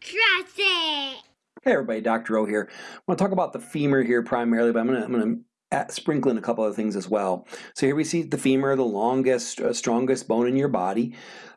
Trust it. Hey everybody, Dr. O here. I want to talk about the femur here primarily, but I'm going to, I'm going to sprinkle in a couple of things as well. So here we see the femur, the longest, uh, strongest bone in your body.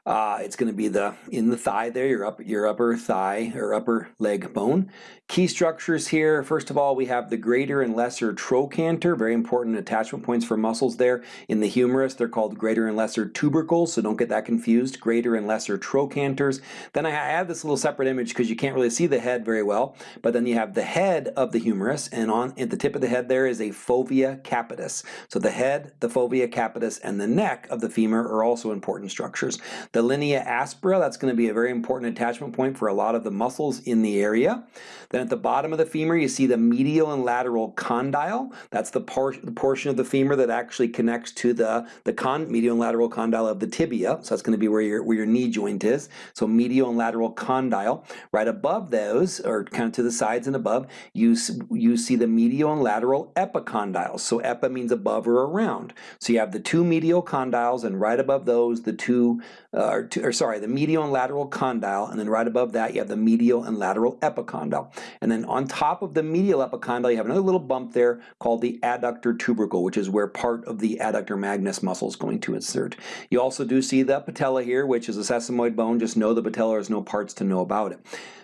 Uh, it's going to be the in the thigh there, your, up, your upper thigh or upper leg bone. Key structures here, first of all, we have the greater and lesser trochanter, very important attachment points for muscles there. In the humerus, they're called greater and lesser tubercles, so don't get that confused, greater and lesser trochanters. Then I have this little separate image because you can't really see the head very well, but then you have the head of the humerus, and on at the tip of the head there is a fovea capitis. So the head, the fovea capitis, and the neck of the femur are also important structures. The linea aspera, that's going to be a very important attachment point for a lot of the muscles in the area. Then at the bottom of the femur, you see the medial and lateral condyle. That's the, por the portion of the femur that actually connects to the, the con medial and lateral condyle of the tibia. So that's going to be where your, where your knee joint is. So medial and lateral condyle. Right above those, or kind of to the sides and above, you, you see the medial and lateral epicondyles. So epi means above or around. So you have the two medial condyles, and right above those, the two uh, or, two, or sorry, the medial and lateral condyle, and then right above that you have the medial and lateral epicondyle. And then on top of the medial epicondyle, you have another little bump there called the adductor tubercle, which is where part of the adductor magnus muscle is going to insert. You also do see the patella here, which is a sesamoid bone. Just know the patella, there's no parts to know about it.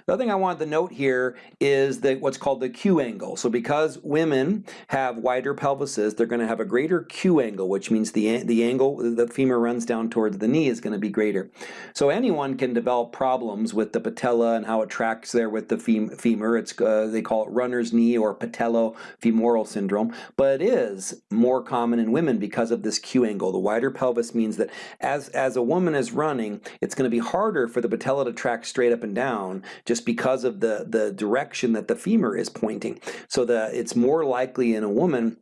The other thing I wanted to note here is that what's called the Q angle. So because women have wider pelvises, they're going to have a greater Q angle, which means the, the angle the femur runs down towards the knee is going to be greater. So anyone can develop problems with the patella and how it tracks there with the fem femur. It's uh, They call it runner's knee or patellofemoral syndrome, but it is more common in women because of this Q angle. The wider pelvis means that as, as a woman is running, it's going to be harder for the patella to track straight up and down just just because of the, the direction that the femur is pointing. So that it's more likely in a woman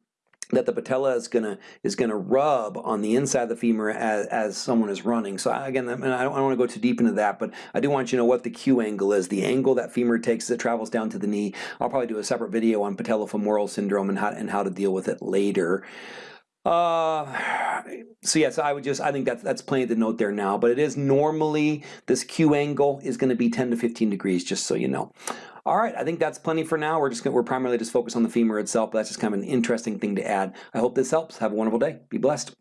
that the patella is gonna is gonna rub on the inside of the femur as, as someone is running. So again, I, mean, I don't, don't want to go too deep into that, but I do want you to know what the Q angle is, the angle that femur takes as it travels down to the knee. I'll probably do a separate video on patellofemoral syndrome and how and how to deal with it later. Uh, so yes, I would just, I think that's, that's plenty to note there now, but it is normally, this Q angle is gonna be 10 to 15 degrees, just so you know. All right, I think that's plenty for now. We're just gonna, we're primarily just focused on the femur itself, but that's just kind of an interesting thing to add. I hope this helps. Have a wonderful day. Be blessed.